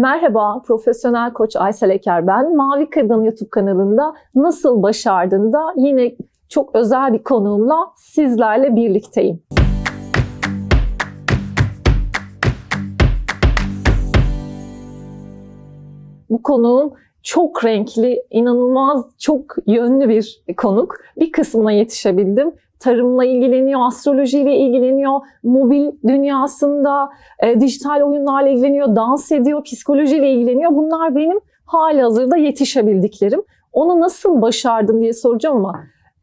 Merhaba, profesyonel koç Aysel Eker ben. Mavi Kadın YouTube kanalında Nasıl Başardın da yine çok özel bir konuğumla sizlerle birlikteyim. Bu konuğum çok renkli, inanılmaz çok yönlü bir konuk. Bir kısmına yetişebildim. Tarımla ilgileniyor, astrolojiyle ilgileniyor, mobil dünyasında e, dijital oyunlarla ilgileniyor, dans ediyor, psikolojiyle ilgileniyor. Bunlar benim hali hazırda yetişebildiklerim. Onu nasıl başardın diye soracağım ama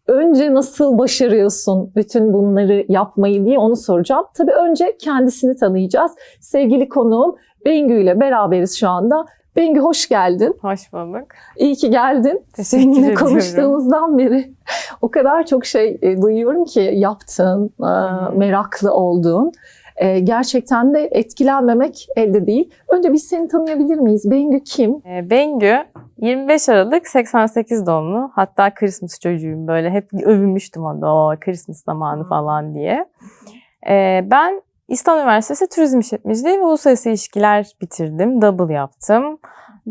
önce nasıl başarıyorsun bütün bunları yapmayı diye onu soracağım. Tabii önce kendisini tanıyacağız. Sevgili konuğum Bengü ile beraberiz şu anda. Bengü hoş geldin. Hoş bulduk. İyi ki geldin. Teşekkür Seninle ediyorum. konuştuğumuzdan beri o kadar çok şey e, duyuyorum ki yaptığın, e, meraklı olduğun. E, gerçekten de etkilenmemek elde değil. Önce biz seni tanıyabilir miyiz? Bengü kim? Bengü 25 Aralık 88 doğumlu. Hatta Christmas çocuğuyum böyle. Hep övünmüştüm onda o Christmas zamanı falan diye. Ben İstanbul Üniversitesi Turizm İşletmeciliği ve Uluslararası İlişkiler bitirdim. Double yaptım.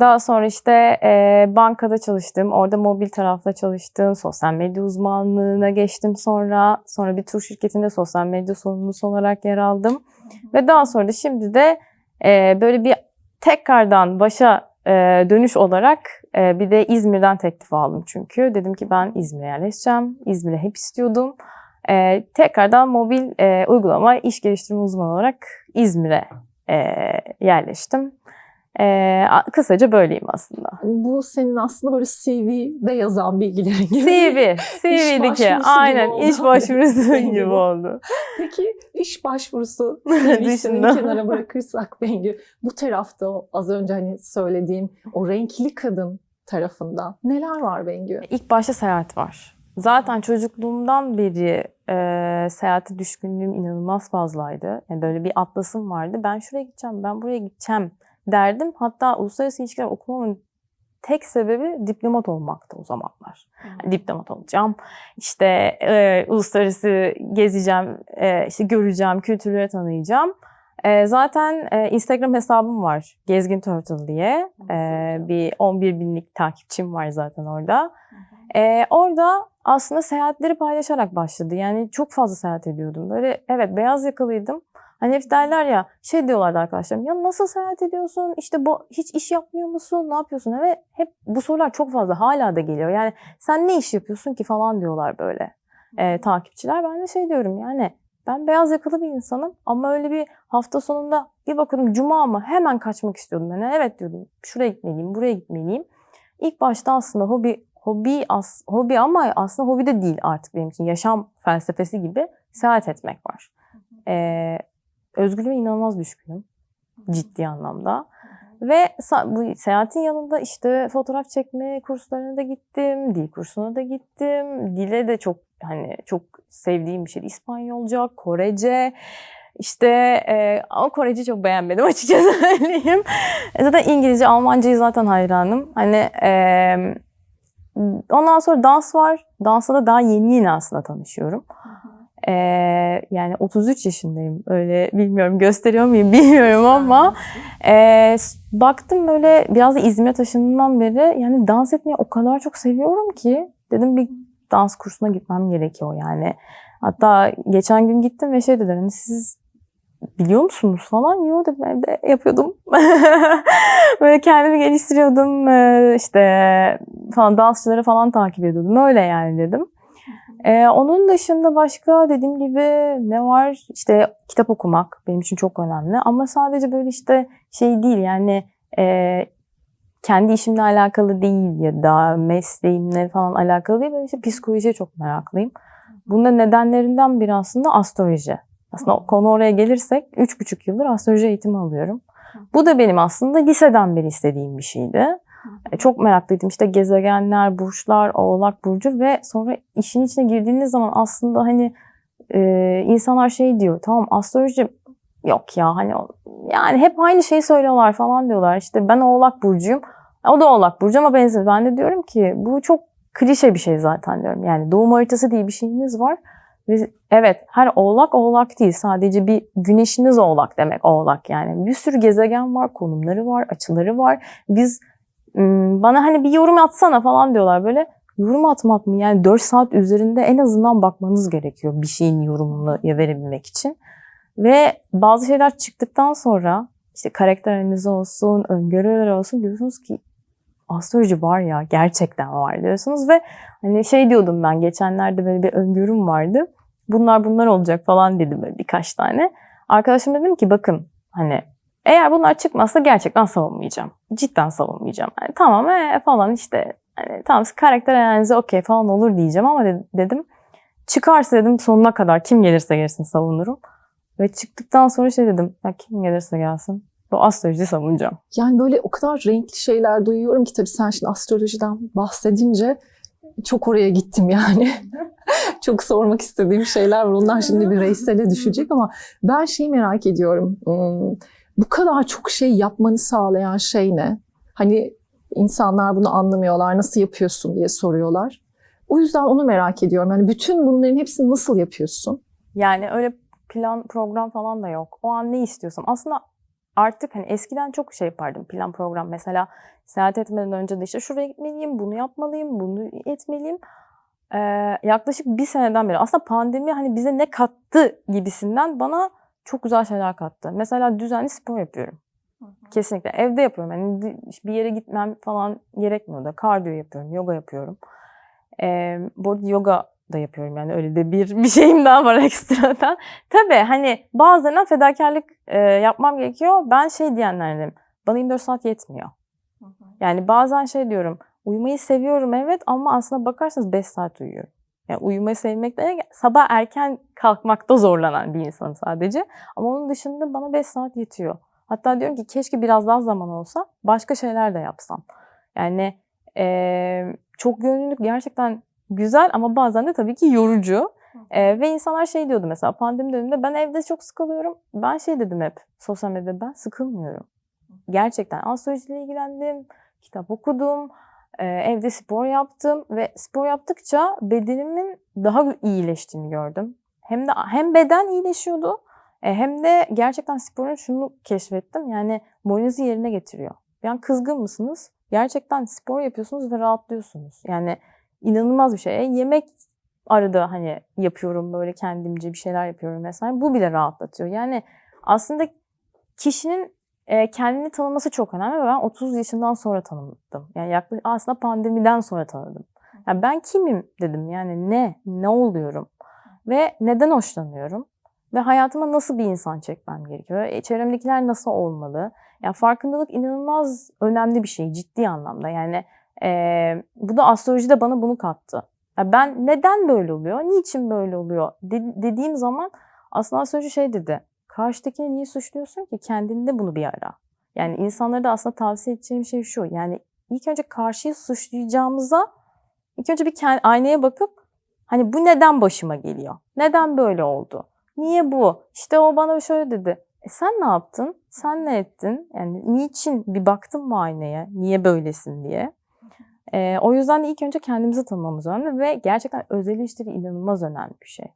Daha sonra işte e, bankada çalıştım. Orada mobil tarafta çalıştım. Sosyal medya uzmanlığına geçtim sonra. Sonra bir tur şirketinde sosyal medya sorumlusu olarak yer aldım. Ve daha sonra da şimdi de e, böyle bir tekrardan başa e, dönüş olarak e, bir de İzmir'den teklif aldım çünkü. Dedim ki ben İzmir'e yerleşeceğim. İzmir'e hep istiyordum. E, tekrardan mobil e, uygulama iş geliştirme uzmanı olarak İzmir'e e, yerleştim. E, kısaca böyleyim aslında. Bu senin aslında böyle CV'de yazan bilgilerin gibi. CV, CV'deki aynen gibi iş başvurusu gibi oldu. Peki iş başvurusu CV'sini kenara bırakırsak Bengü, bu tarafta az önce hani söylediğim o renkli kadın tarafından neler var Bengü? İlk başta seyahat var. Zaten çocukluğumdan beri e, seyahate düşkünlüğüm inanılmaz fazlaydı. Yani böyle bir atlasım vardı. Ben şuraya gideceğim, ben buraya gideceğim derdim. Hatta uluslararası ilişkiler okumamın tek sebebi diplomat olmaktı o zamanlar. Diplomat olacağım, işte e, uluslararası gezeceğim, e, işte göreceğim, kültürleri tanıyacağım. E, zaten e, Instagram hesabım var, Gezgin Turtle diye. E, bir 11 binlik takipçim var zaten orada. Ee, orada aslında seyahatleri paylaşarak başladı. Yani çok fazla seyahat ediyordum. Böyle evet beyaz yakalıydım. Hani hep derler ya şey diyorlardı arkadaşlarım. Ya nasıl seyahat ediyorsun? İşte bu hiç iş yapmıyor musun? Ne yapıyorsun? Ve hep bu sorular çok fazla hala da geliyor. Yani sen ne iş yapıyorsun ki falan diyorlar böyle e, takipçiler. Ben de şey diyorum yani ben beyaz yakalı bir insanım ama öyle bir hafta sonunda bir bakıyordum cuma mı hemen kaçmak istiyordum. Yani evet diyordum şuraya gitmeliyim, buraya gitmeliyim. İlk başta aslında hobi hobi as, hobi ama aslında hobi de değil artık benim için. Yaşam felsefesi gibi seyahat etmek var. Ee, özgürlüğe inanılmaz düşkünüm. Ciddi anlamda. Ve bu seyahatin yanında işte fotoğraf çekme kurslarına da gittim, dil kursuna da gittim. Dile de çok hani çok sevdiğim bir şey. İspanyolca, Korece. İşte e, ama Koreci çok beğenmedim açıkçası söyleyeyim. E, Zaten İngilizce, Almancayı zaten hayranım. Hani e, ondan sonra dans var. Dansla da daha yeni yeni aslında tanışıyorum. E, yani 33 yaşındayım. Öyle bilmiyorum gösteriyor muyum bilmiyorum ama e, baktım böyle biraz da İzmir'e taşındığımdan beri yani dans etmeyi o kadar çok seviyorum ki dedim bir dans kursuna gitmem gerekiyor yani. Hatta geçen gün gittim ve şey dediler hani siz biliyor musunuz falan. Dedim evde yapıyordum. Böyle kendimi geliştiriyordum. Ee, işte falan dansçıları falan takip ediyordum. Öyle yani dedim. Ee, onun dışında başka dediğim gibi ne var? İşte kitap okumak benim için çok önemli. Ama sadece böyle işte şey değil yani e, kendi işimle alakalı değil ya da mesleğimle falan alakalı değil. Böyle işte psikolojiye çok meraklıyım. Bunun nedenlerinden biri aslında astroloji. Aslında konu oraya gelirsek 3,5 yıldır astroloji eğitimi alıyorum. Bu da benim aslında liseden beri istediğim bir şeydi. E, Çok meraklıydım işte gezegenler, burçlar, oğlak burcu ve sonra işin içine girdiğiniz zaman aslında hani e, insanlar şey diyor tamam astroloji yok ya hani yani hep aynı şeyi söylüyorlar falan diyorlar. İşte ben oğlak burcuyum. O da oğlak burcu ama benziyor. Ben de diyorum ki bu çok klişe bir şey zaten diyorum. Yani doğum haritası diye bir şeyiniz var. Ve evet her oğlak oğlak değil. Sadece bir güneşiniz oğlak demek oğlak yani. Bir sürü gezegen var, konumları var, açıları var. Biz bana hani bir yorum atsana falan diyorlar böyle. Yorum atmak mı? Yani 4 saat üzerinde en azından bakmanız gerekiyor bir şeyin yorumunu verebilmek için. Ve bazı şeyler çıktıktan sonra işte karakter analizi olsun, öngörüler olsun diyorsunuz ki astroloji var ya gerçekten var diyorsunuz ve hani şey diyordum ben geçenlerde böyle bir öngörüm vardı. Bunlar bunlar olacak falan dedim böyle birkaç tane. Arkadaşım dedim ki bakın hani eğer bunlar çıkmazsa gerçekten savunmayacağım. Cidden savunmayacağım. Yani tamam ee, falan işte hani tamam karakter analizi okey falan olur diyeceğim ama de- dedim çıkarsa dedim sonuna kadar kim gelirse gelsin savunurum. Ve çıktıktan sonra şey dedim ya kim gelirse gelsin bu astroloji savunacağım. Yani böyle o kadar renkli şeyler duyuyorum ki tabii sen şimdi astrolojiden bahsedince çok oraya gittim yani. çok sormak istediğim şeyler var. Onlar şimdi bir reysele düşecek ama ben şeyi merak ediyorum. Hmm, Bu kadar çok şey yapmanı sağlayan şey ne? Hani insanlar bunu anlamıyorlar, nasıl yapıyorsun diye soruyorlar. O yüzden onu merak ediyorum. Yani bütün bunların hepsini nasıl yapıyorsun? Yani öyle plan program falan da yok. O an ne istiyorsam. Aslında artık hani eskiden çok şey yapardım plan program. Mesela seyahat etmeden önce de işte şuraya gitmeliyim, bunu yapmalıyım, bunu etmeliyim. Ee, yaklaşık bir seneden beri aslında pandemi hani bize ne kattı gibisinden bana çok güzel şeyler kattı. Mesela düzenli spor yapıyorum. Kesinlikle. Evde yapıyorum. Yani bir yere gitmem falan gerekmiyor da. Kardiyo yapıyorum, yoga yapıyorum. Ee, bu arada yoga da yapıyorum yani öyle de bir bir şeyim daha var ekstradan. Tabii hani bazen fedakarlık e, yapmam gerekiyor. Ben şey diyenlerdenim. Bana 24 saat yetmiyor. Yani bazen şey diyorum. Uyumayı seviyorum evet ama aslında bakarsanız 5 saat uyuyorum. Yani uyumayı sevmek de sabah erken kalkmakta zorlanan bir insanım sadece. Ama onun dışında bana 5 saat yetiyor. Hatta diyorum ki keşke biraz daha zaman olsa başka şeyler de yapsam. Yani eee, çok gönüllülük gerçekten güzel ama bazen de tabii ki yorucu. Eee, ve insanlar şey diyordu mesela pandemi döneminde ben evde çok sıkılıyorum. Ben şey dedim hep sosyal medyada ben sıkılmıyorum. Gerçekten astrolojiyle ilgilendim, kitap okudum, eee, evde spor yaptım ve spor yaptıkça bedenimin daha iyileştiğini gördüm. Hem de hem beden iyileşiyordu e, hem de gerçekten sporun şunu keşfettim. Yani moralinizi yerine getiriyor. Yani kızgın mısınız? Gerçekten spor yapıyorsunuz ve rahatlıyorsunuz. Yani inanılmaz bir şey. Yemek arada hani yapıyorum böyle kendimce bir şeyler yapıyorum mesela. Bu bile rahatlatıyor. Yani aslında kişinin e, kendini tanıması çok önemli ben 30 yaşından sonra tanıdım. Yani yaklaşık aslında pandemiden sonra tanıdım. Yani ben kimim dedim. Yani ne? Ne oluyorum? Ve neden hoşlanıyorum? Ve hayatıma nasıl bir insan çekmem gerekiyor? E, çevremdekiler nasıl olmalı? Yani farkındalık inanılmaz önemli bir şey ciddi anlamda. Yani e, bu da astroloji de bana bunu kattı. Ya ben neden böyle oluyor? Niçin böyle oluyor? de- dediğim zaman aslında astroloji şey dedi. Karşıdakini niye suçluyorsun ki? Kendinde bunu bir ara. Yani insanlara da aslında tavsiye edeceğim şey şu. Yani ilk önce karşıyı suçlayacağımıza ilk önce bir kendi, aynaya bakıp hani bu neden başıma geliyor? Neden böyle oldu? Niye bu? İşte o bana şöyle dedi. E sen ne yaptın? Sen ne ettin? Yani niçin bir baktın mı aynaya? Niye böylesin diye. E, o yüzden de ilk önce kendimizi tanımamız önemli ve gerçekten öz eleştiri inanılmaz önemli bir şey.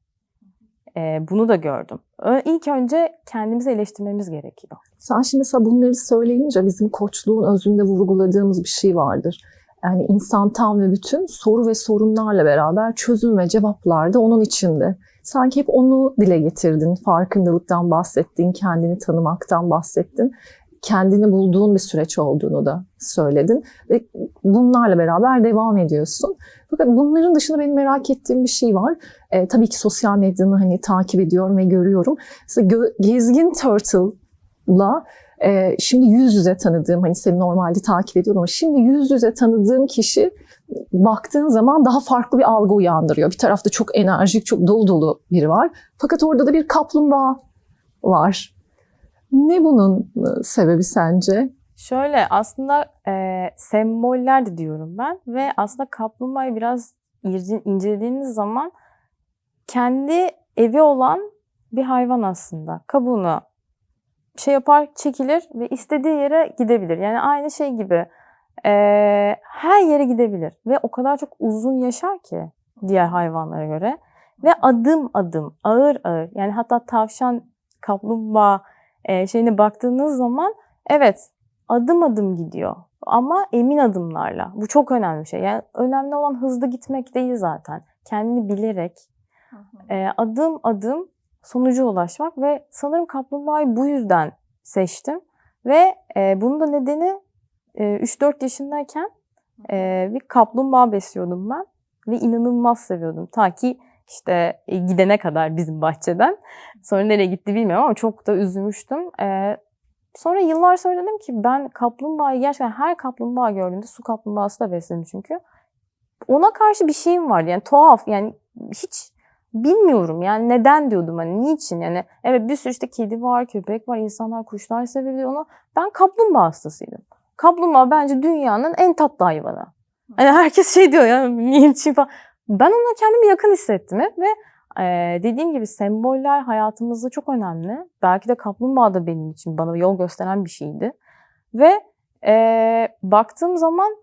E, bunu da gördüm. İlk önce kendimizi eleştirmemiz gerekiyor. Sen şimdi mesela bunları söyleyince bizim koçluğun özünde vurguladığımız bir şey vardır. Yani insan tam ve bütün soru ve sorunlarla beraber çözüm ve cevaplar da onun içinde. Sanki hep onu dile getirdin, farkındalıktan bahsettin, kendini tanımaktan bahsettin. Kendini bulduğun bir süreç olduğunu da söyledin. Ve bunlarla beraber devam ediyorsun. Fakat bunların dışında benim merak ettiğim bir şey var. Ee, tabii ki sosyal medyanı hani takip ediyorum ve görüyorum. Mesela Gezgin Turtle'la ee, şimdi yüz yüze tanıdığım, hani seni normalde takip ediyordum ama şimdi yüz yüze tanıdığım kişi baktığın zaman daha farklı bir algı uyandırıyor. Bir tarafta çok enerjik, çok dolu dolu biri var. Fakat orada da bir kaplumbağa var. Ne bunun e, sebebi sence? Şöyle aslında e, semboller de diyorum ben ve aslında kaplumbağayı biraz incelediğiniz zaman kendi evi olan bir hayvan aslında. Kabuğunu şey yapar, çekilir ve istediği yere gidebilir. Yani aynı şey gibi e, her yere gidebilir ve o kadar çok uzun yaşar ki diğer hayvanlara göre. Ve adım adım, ağır ağır. Yani hatta tavşan, kaplumbağa e, şeyine baktığınız zaman evet adım adım gidiyor. Ama emin adımlarla. Bu çok önemli bir şey. Yani önemli olan hızlı gitmek değil zaten. Kendini bilerek e, adım adım sonuca ulaşmak ve sanırım kaplumbağayı bu yüzden seçtim. Ve e, bunun da nedeni e, 3-4 yaşındayken e, bir kaplumbağa besliyordum ben ve inanılmaz seviyordum. Ta ki işte e, gidene kadar bizim bahçeden. Sonra nereye gitti bilmiyorum ama çok da üzülmüştüm. E, sonra yıllar sonra dedim ki ben kaplumbağayı gerçekten her kaplumbağa gördüğümde su kaplumbağası da besledim çünkü. Ona karşı bir şeyim vardı yani tuhaf yani hiç bilmiyorum yani neden diyordum hani niçin yani evet bir sürü işte kedi var köpek var insanlar kuşlar seviyor onu ben kaplumbağa hastasıydım. Kaplumbağa bence dünyanın en tatlı hayvanı. Hani herkes şey diyor ya niçin falan. Ben ona kendimi yakın hissettim hep ve e, dediğim gibi semboller hayatımızda çok önemli. Belki de kaplumbağa da benim için bana yol gösteren bir şeydi. Ve e, baktığım zaman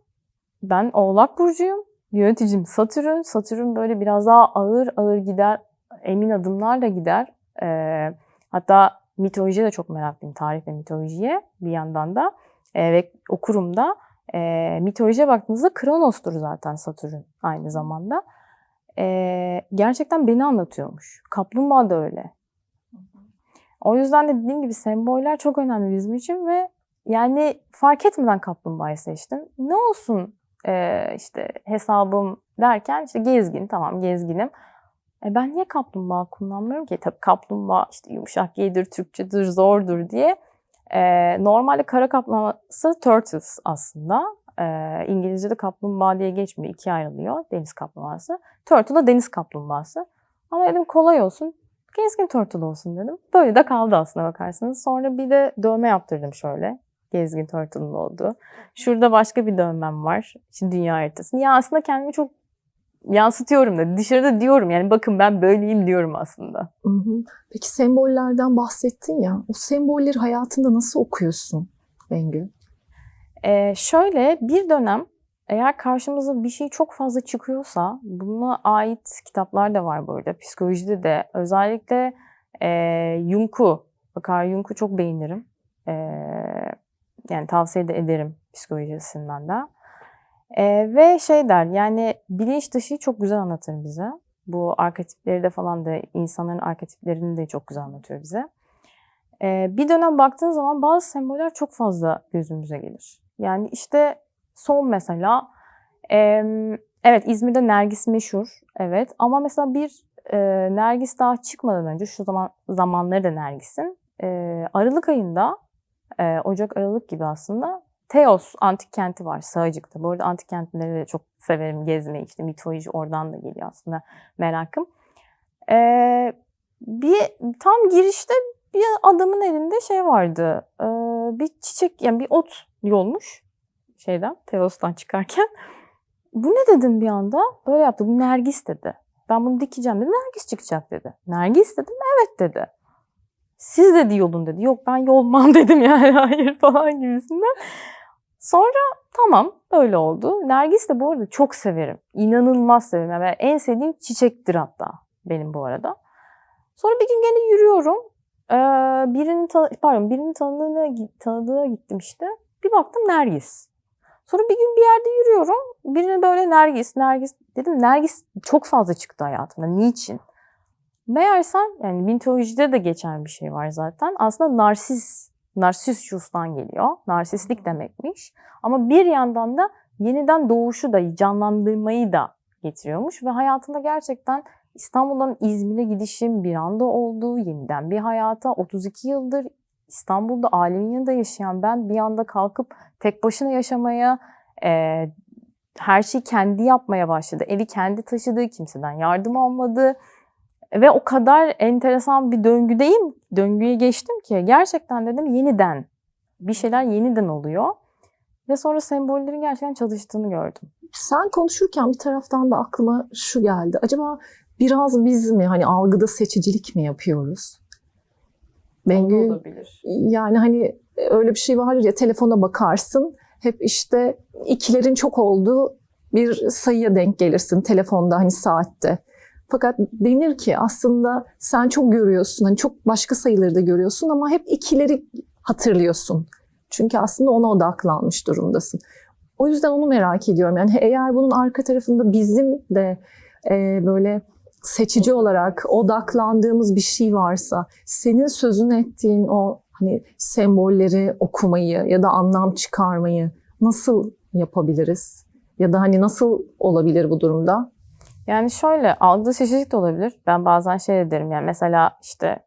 ben Oğlak Burcu'yum. Yöneticim Satürn. Satürn böyle biraz daha ağır ağır gider. Emin adımlarla gider. E, hatta mitolojiye de çok meraklıyım. Tarih ve mitolojiye bir yandan da. E, ve okurum da. E, mitolojiye baktığınızda Kronos'tur zaten Satürn aynı zamanda. E, gerçekten beni anlatıyormuş. Kaplumbağa da öyle. O yüzden de dediğim gibi semboller çok önemli bizim için ve yani fark etmeden kaplumbağayı seçtim. Ne olsun e, işte hesabım derken işte gezgin tamam gezginim. E ben niye kaplumbağa kullanmıyorum ki? Tabii kaplumbağa işte yumuşak G'dir, Türkçedir, zordur diye. E, normalde kara kaplumbağası turtles aslında. E, İngilizce'de kaplumbağa diye geçmiyor. ikiye ayrılıyor deniz kaplumbağası. Turtle da deniz kaplumbağası. Ama dedim kolay olsun. Gezgin turtle olsun dedim. Böyle de kaldı aslında bakarsanız. Sonra bir de dövme yaptırdım şöyle. Gezgin turtle'ın olduğu. Şurada başka bir dövmem var. Şimdi dünya haritasını. Ya aslında kendimi çok yansıtıyorum da. Dışarıda diyorum yani bakın ben böyleyim diyorum aslında. Hı hı. Peki sembollerden bahsettin ya. O sembolleri hayatında nasıl okuyorsun Bengü? Ee, şöyle bir dönem eğer karşımıza bir şey çok fazla çıkıyorsa buna ait kitaplar da var arada. Psikolojide de özellikle e, Jung'u, bakar Jung'u çok beğenirim. E, yani tavsiye de ederim psikolojisinden de. E, ve şey der yani bilinç dışı çok güzel anlatır bize. Bu arketipleri de falan da insanların arketiplerini de çok güzel anlatıyor bize. E, bir dönem baktığın zaman bazı semboller çok fazla gözümüze gelir. Yani işte son mesela e, evet İzmir'de Nergis meşhur evet ama mesela bir e, Nergis daha çıkmadan önce şu zaman zamanları da Nergis'in e, Aralık ayında e, Ocak Aralık gibi aslında Teos antik kenti var Sığacık'ta. Bu arada antik kentleri de çok severim gezmeyi. İşte mitoloji oradan da geliyor aslında merakım. Ee, bir tam girişte bir adamın elinde şey vardı. Ee, bir çiçek yani bir ot yolmuş şeyden Teos'tan çıkarken. Bu ne dedim bir anda? Böyle yaptı. Bu Nergis dedi. Ben bunu dikeceğim dedi. Nergis çıkacak dedi. Nergis dedim. Evet dedi. Siz dedi yolun dedi. Yok ben yolmam dedim yani hayır falan gibisinden. Sonra tamam böyle oldu. Nergis de bu arada çok severim. İnanılmaz severim. Yani en sevdiğim çiçektir hatta benim bu arada. Sonra bir gün gene yürüyorum. Ee, birinin tan- pardon birinin tanıdığına, tanıdığına gittim işte. Bir baktım Nergis. Sonra bir gün bir yerde yürüyorum. Birine böyle Nergis, Nergis dedim. Nergis çok fazla çıktı hayatımda. Niçin? Meğersem yani mitolojide de geçen bir şey var zaten. Aslında narsis, narsissus'tan geliyor. Narsistlik demekmiş. Ama bir yandan da yeniden doğuşu da canlandırmayı da getiriyormuş. Ve hayatımda gerçekten İstanbul'dan İzmir'e gidişim bir anda oldu. Yeniden bir hayata 32 yıldır İstanbul'da ailemin yanında yaşayan ben bir anda kalkıp tek başına yaşamaya, e, her şeyi kendi yapmaya başladı. Evi kendi taşıdığı, kimseden yardım almadı. Ve o kadar enteresan bir döngüdeyim, döngüye geçtim ki gerçekten dedim yeniden bir şeyler yeniden oluyor. Ve sonra sembollerin gerçekten çalıştığını gördüm. Sen konuşurken bir taraftan da aklıma şu geldi. Acaba biraz biz mi hani algıda seçicilik mi yapıyoruz? Bengü, olabilir. yani hani öyle bir şey vardır ya telefona bakarsın hep işte ikilerin çok olduğu bir sayıya denk gelirsin telefonda hani saatte. Fakat denir ki aslında sen çok görüyorsun, hani çok başka sayıları da görüyorsun ama hep ikileri hatırlıyorsun. Çünkü aslında ona odaklanmış durumdasın. O yüzden onu merak ediyorum. Yani eğer bunun arka tarafında bizim de e, böyle seçici olarak odaklandığımız bir şey varsa, senin sözünü ettiğin o hani sembolleri okumayı ya da anlam çıkarmayı nasıl yapabiliriz? Ya da hani nasıl olabilir bu durumda? Yani şöyle algıda seçicilik de olabilir. Ben bazen şey derim yani mesela işte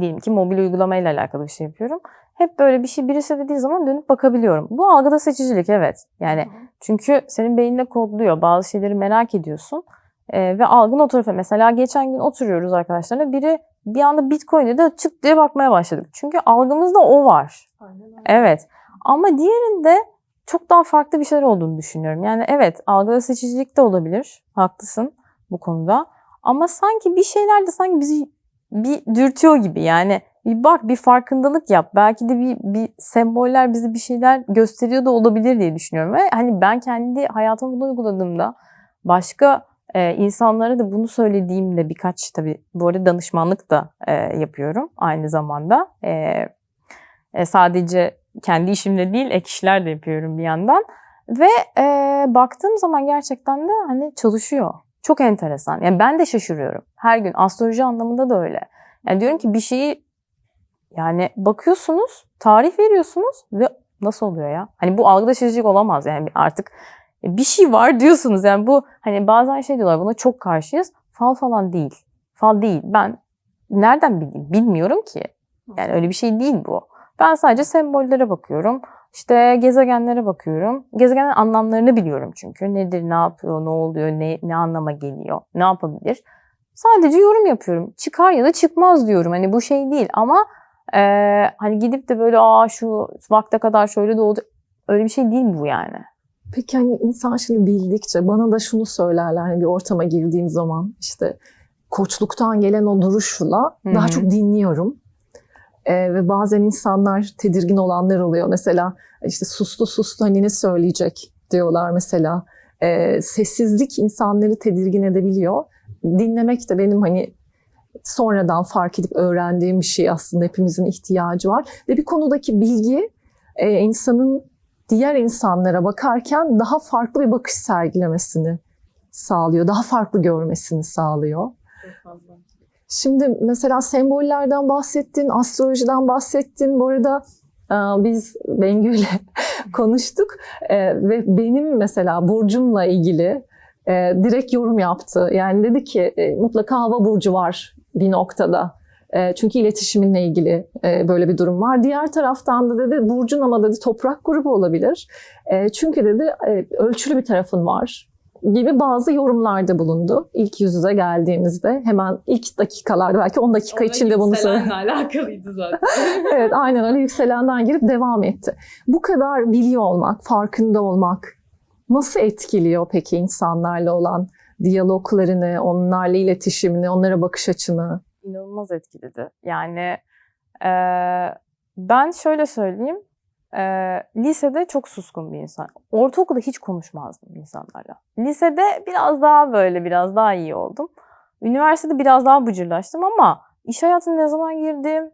diyelim ki mobil uygulamayla alakalı bir şey yapıyorum. Hep böyle bir şey birisi dediği zaman dönüp bakabiliyorum. Bu algıda seçicilik evet. Yani çünkü senin beyninde kodluyor. Bazı şeyleri merak ediyorsun. Ee, ve algın o tarafa. Mesela geçen gün oturuyoruz arkadaşlarla. Biri bir anda Bitcoin dedi çık diye bakmaya başladık. Çünkü algımızda o var. Evet. Ama diğerinde çok daha farklı bir şeyler olduğunu düşünüyorum. Yani evet algıda seçicilik de olabilir. Haklısın bu konuda. Ama sanki bir şeyler de sanki bizi bir dürtüyor gibi. Yani bir bak bir farkındalık yap. Belki de bir, bir semboller bize bir şeyler gösteriyor da olabilir diye düşünüyorum. Ve hani ben kendi hayatımda bunu uyguladığımda başka e, insanlara da bunu söylediğimde birkaç tabii bu arada danışmanlık da e, yapıyorum aynı zamanda. E, e, sadece kendi işimde değil ek işler de yapıyorum bir yandan. Ve e, baktığım zaman gerçekten de hani çalışıyor. Çok enteresan. Yani ben de şaşırıyorum. Her gün astroloji anlamında da öyle. Yani diyorum ki bir şeyi yani bakıyorsunuz, tarih veriyorsunuz ve nasıl oluyor ya? Hani bu algıda şaşırıcı olamaz yani artık bir şey var diyorsunuz. Yani bu hani bazen şey diyorlar buna çok karşıyız. Fal falan değil. Fal değil. Ben nereden bileyim? Bilmiyorum ki. Yani öyle bir şey değil bu. Ben sadece sembollere bakıyorum. İşte gezegenlere bakıyorum. Gezegenin anlamlarını biliyorum çünkü. Nedir, ne yapıyor, ne oluyor, ne, ne anlama geliyor, ne yapabilir. Sadece yorum yapıyorum. Çıkar ya da çıkmaz diyorum. Hani bu şey değil ama e, hani gidip de böyle aa şu vakte kadar şöyle de oldu. Öyle bir şey değil bu yani. Peki hani insan şimdi bildikçe bana da şunu söylerler hani bir ortama girdiğim zaman işte koçluktan gelen o duruşla Hı daha çok dinliyorum. Ee, ve bazen insanlar tedirgin olanlar oluyor. Mesela işte sustu sustu hani ne söyleyecek diyorlar mesela. Ee, sessizlik insanları tedirgin edebiliyor. Dinlemek de benim hani sonradan fark edip öğrendiğim bir şey aslında hepimizin ihtiyacı var. Ve bir konudaki bilgi e, insanın diğer insanlara bakarken daha farklı bir bakış sergilemesini sağlıyor. Daha farklı görmesini sağlıyor. Şimdi mesela sembollerden bahsettin, astrolojiden bahsettin. Bu arada e, biz Bengü'yle konuştuk E, ve benim mesela burcumla ilgili e, direkt yorum yaptı. Yani dedi ki mutlaka hava burcu var bir noktada. Çünkü iletişiminle ilgili böyle bir durum var. Diğer taraftan da dedi burcun ama dedi toprak grubu olabilir. Çünkü dedi ölçülü bir tarafın var gibi bazı yorumlarda bulundu. İlk yüz yüze geldiğimizde hemen ilk dakikalarda belki 10 dakika içinde bunu söyledi. alakalıydı zaten. evet aynen öyle yükselenden girip devam etti. Bu kadar biliyor olmak, farkında olmak nasıl etkiliyor peki insanlarla olan diyaloglarını, onlarla iletişimini, onlara bakış açını? İnanılmaz etkiledi. Yani e, ben şöyle söyleyeyim. E, lisede çok suskun bir insan. Ortaokulda hiç konuşmazdım insanlarla. Lisede biraz daha böyle biraz daha iyi oldum. Üniversitede biraz daha bıcırlaştım ama iş hayatına ne zaman girdim,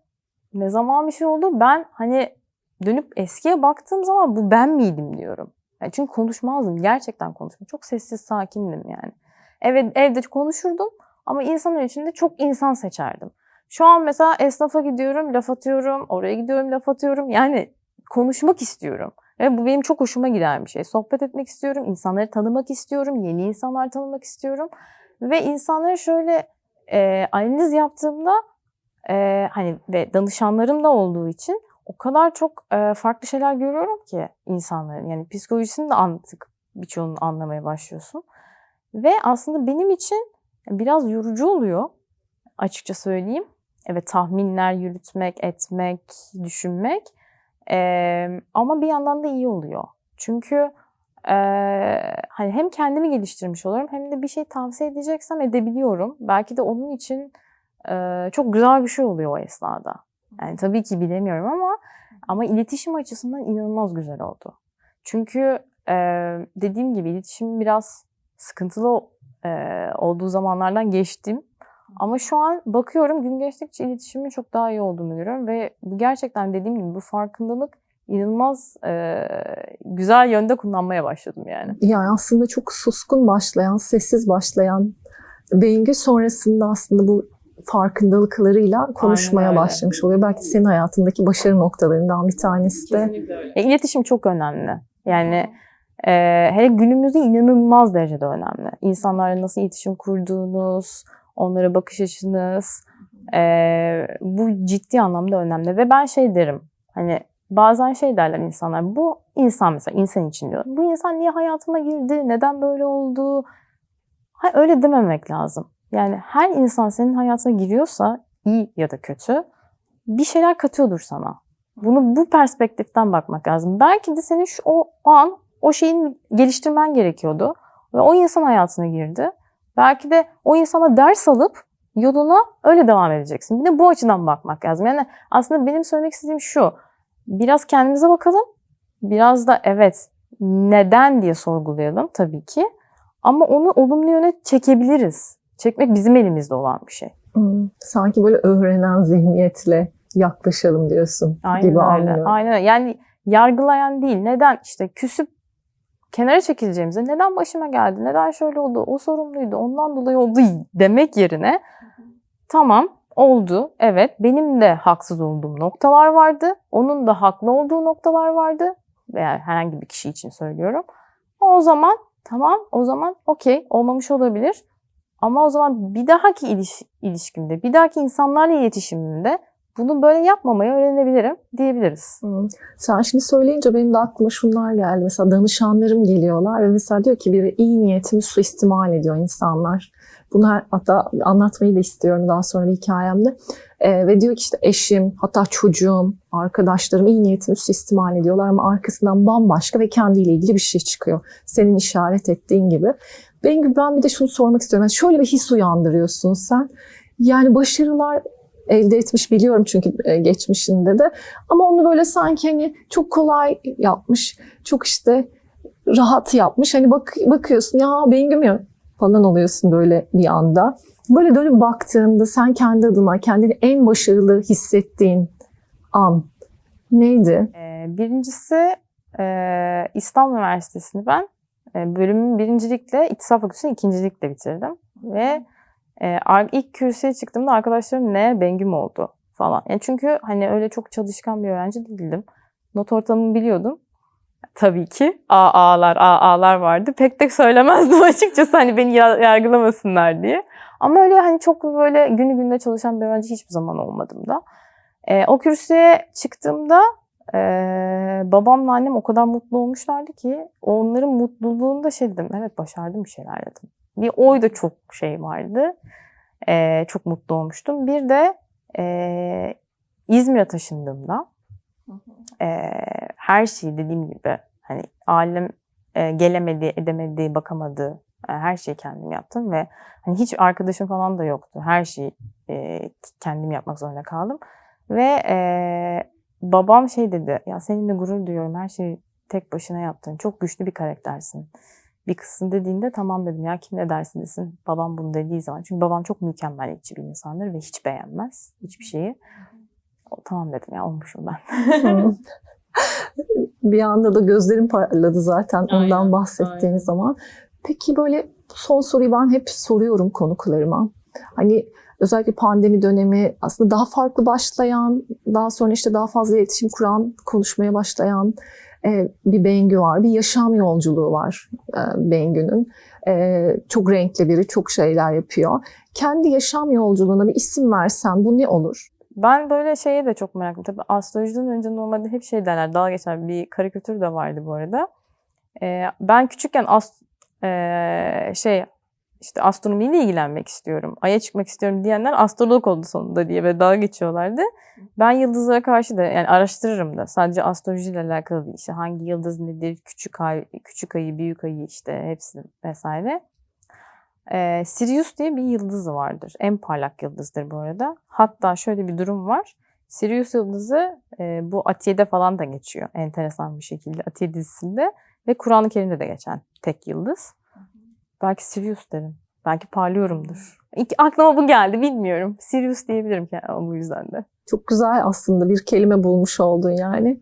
ne zaman bir şey oldu ben hani dönüp eskiye baktığım zaman bu ben miydim diyorum. Yani çünkü konuşmazdım. Gerçekten konuşmam. Çok sessiz sakindim yani. Evet evde konuşurdum ama insanlar içinde çok insan seçerdim. Şu an mesela esnafa gidiyorum, laf atıyorum, oraya gidiyorum, laf atıyorum. Yani konuşmak istiyorum. Ve bu benim çok hoşuma giden bir şey. Sohbet etmek istiyorum, insanları tanımak istiyorum, yeni insanlar tanımak istiyorum. Ve insanlara şöyle e, analiz yaptığımda e, hani ve danışanlarım da olduğu için o kadar çok e, farklı şeyler görüyorum ki insanların. Yani psikolojisini de artık birçoğunu anlamaya başlıyorsun. Ve aslında benim için biraz yorucu oluyor açıkça söyleyeyim. Evet tahminler yürütmek, etmek, düşünmek. Ee, ama bir yandan da iyi oluyor. Çünkü e, hani hem kendimi geliştirmiş oluyorum hem de bir şey tavsiye edeceksem edebiliyorum. Belki de onun için e, çok güzel bir şey oluyor o esnada. Yani tabii ki bilemiyorum ama ama iletişim açısından inanılmaz güzel oldu. Çünkü e, dediğim gibi iletişim biraz sıkıntılı e, olduğu zamanlardan geçtim. Ama şu an bakıyorum gün geçtikçe iletişimin çok daha iyi olduğunu görüyorum ve bu gerçekten dediğim gibi bu farkındalık inanılmaz e, güzel yönde kullanmaya başladım yani. Yani aslında çok suskun başlayan, sessiz başlayan Bengü sonrasında aslında bu farkındalıklarıyla konuşmaya başlamış oluyor. Belki senin hayatındaki başarı noktalarından bir tanesi de. E, iletişim çok önemli. Yani e, hele günümüzde inanılmaz derecede önemli. İnsanlarla nasıl iletişim kurduğunuz, onlara bakış açınız, e, bu ciddi anlamda önemli. Ve ben şey derim, hani bazen şey derler insanlar, bu insan mesela insan için diyor. Bu insan niye hayatıma girdi, neden böyle oldu? Hayır öyle dememek lazım. Yani her insan senin hayatına giriyorsa, iyi ya da kötü, bir şeyler katıyordur sana. Bunu bu perspektiften bakmak lazım. Belki de senin şu o, o an o şeyin geliştirmen gerekiyordu. Ve o insan hayatına girdi. Belki de o insana ders alıp yoluna öyle devam edeceksin. Bir de bu açıdan bakmak lazım. Yani aslında benim söylemek istediğim şu. Biraz kendimize bakalım. Biraz da evet neden diye sorgulayalım tabii ki. Ama onu olumlu yöne çekebiliriz. Çekmek bizim elimizde olan bir şey. Hmm, sanki böyle öğrenen zihniyetle yaklaşalım diyorsun Aynen gibi öyle. anlıyorum. Aynen öyle. Yani yargılayan değil. Neden işte küsüp kenara çekileceğimize neden başıma geldi, neden şöyle oldu, o sorumluydu, ondan dolayı oldu demek yerine tamam oldu, evet benim de haksız olduğum noktalar vardı, onun da haklı olduğu noktalar vardı. Veya herhangi bir kişi için söylüyorum. O zaman tamam o zaman okey olmamış olabilir. Ama o zaman bir dahaki iliş- ilişkimde, bir dahaki insanlarla iletişimimde bunu böyle yapmamayı öğrenebilirim diyebiliriz. Hmm. Sen şimdi söyleyince benim de aklıma şunlar geldi. Mesela danışanlarım geliyorlar ve mesela diyor ki biri iyi niyetimi suistimal ediyor insanlar. Bunu hatta anlatmayı da istiyorum daha sonra bir hikayemde. Ee, ve diyor ki işte eşim, hatta çocuğum, arkadaşlarım iyi niyetimi suistimal ediyorlar ama arkasından bambaşka ve kendiyle ilgili bir şey çıkıyor. Senin işaret ettiğin gibi. Ben, ben bir de şunu sormak istiyorum. Yani şöyle bir his uyandırıyorsun sen. Yani başarılar elde etmiş biliyorum çünkü e, geçmişinde de. Ama onu böyle sanki hani çok kolay yapmış, çok işte rahat yapmış. Hani bak bakıyorsun ya Bengüm ya falan oluyorsun böyle bir anda. Böyle dönüp baktığında sen kendi adına kendini en başarılı hissettiğin an neydi? Ee, birincisi e, İstanbul Üniversitesi'ni ben e, bölümün birincilikle, İktisat Fakültesi'ni ikincilikle bitirdim. Ve e, ilk kürsüye çıktığımda arkadaşlarım ne Bengüm oldu falan. Yani çünkü hani öyle çok çalışkan bir öğrenci değildim. Not ortalamamı biliyordum. Tabii ki AA'lar, AA'lar vardı. Pek de söylemezdim açıkçası hani beni ya- yargılamasınlar diye. Ama öyle hani çok böyle günü gününe çalışan bir öğrenci hiçbir zaman olmadım da. E, o kürsüye çıktığımda e, babamla annem o kadar mutlu olmuşlardı ki onların mutluluğunda şey dedim. Evet başardım bir şeyler dedim. Bir oyda çok şey vardı. E, çok mutlu olmuştum. Bir de e, İzmir'e taşındığımda e, her şeyi dediğim gibi hani ailem e, gelemedi, edemedi, bakamadı. E, her şeyi kendim yaptım ve hani hiç arkadaşım falan da yoktu. Her şeyi e, kendim yapmak zorunda kaldım. Ve e, babam şey dedi, ya seninle gurur duyuyorum, her şeyi tek başına yaptın, çok güçlü bir karaktersin. Bir kızsın dediğinde tamam dedim ya kim ne dersin desin. Babam bunu dediği zaman. Çünkü babam çok mükemmeliyetçi bir insandır ve hiç beğenmez hiçbir şeyi. O, tamam dedim ya olmuşum ben. Bir anda da gözlerim parladı zaten ondan Aynen, bahsettiğin aynen. zaman. Peki böyle son soruyu ben hep soruyorum konuklarıma. Hani özellikle pandemi dönemi aslında daha farklı başlayan, daha sonra işte daha fazla iletişim kuran, konuşmaya başlayan e, bir Bengü var. Bir yaşam yolculuğu var e, Bengü'nün. E, çok renkli biri, çok şeyler yapıyor. Kendi yaşam yolculuğuna bir isim versen bu ne olur? Ben böyle şeye de çok meraklıyım. Tabii astrolojiden önce normalde hep şey derler. Dalga geçer bir karikatür de vardı bu arada. Ben küçükken ee, şey işte astronomiyle ilgilenmek istiyorum. Ay'a çıkmak istiyorum diyenler astrolog oldu sonunda diye ve dalga geçiyorlardı. Ben yıldızlara karşı da yani araştırırım da. Sadece astrolojiyle alakalı değil. İşte hangi yıldız nedir, küçük ay, küçük ayı, büyük ayı işte hepsi vesaire. Ee, Sirius diye bir yıldız vardır. En parlak yıldızdır bu arada. Hatta şöyle bir durum var. Sirius yıldızı e, bu Atiye'de falan da geçiyor. Enteresan bir şekilde Atiye dizisinde. Ve Kur'an-ı Kerim'de de geçen tek yıldız. Belki Sirius derim. Belki parlıyorumdur. İlk aklıma bu geldi bilmiyorum. Sirius diyebilirim ki bu yüzden de. Çok güzel aslında bir kelime bulmuş oldun yani.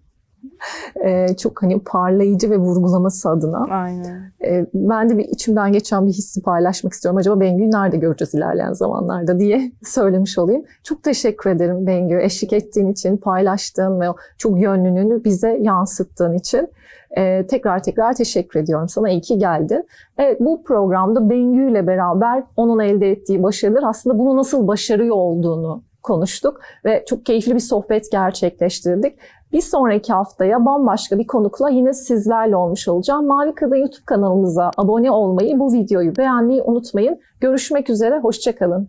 Ee, çok hani parlayıcı ve vurgulaması adına. Aynen. Ee, ben de bir içimden geçen bir hissi paylaşmak istiyorum. Acaba Bengü'yü nerede göreceğiz ilerleyen zamanlarda diye söylemiş olayım. Çok teşekkür ederim Bengü. Eşlik ettiğin için, paylaştığın ve o çok yönlülüğünü bize yansıttığın için. Ee, tekrar tekrar teşekkür ediyorum sana. İyi ki geldin. Evet bu programda Bengü ile beraber onun elde ettiği başarılar aslında bunu nasıl başarıyor olduğunu konuştuk ve çok keyifli bir sohbet gerçekleştirdik. Bir sonraki haftaya bambaşka bir konukla yine sizlerle olmuş olacağım. Mavi Kadın YouTube kanalımıza abone olmayı, bu videoyu beğenmeyi unutmayın. Görüşmek üzere, hoşçakalın.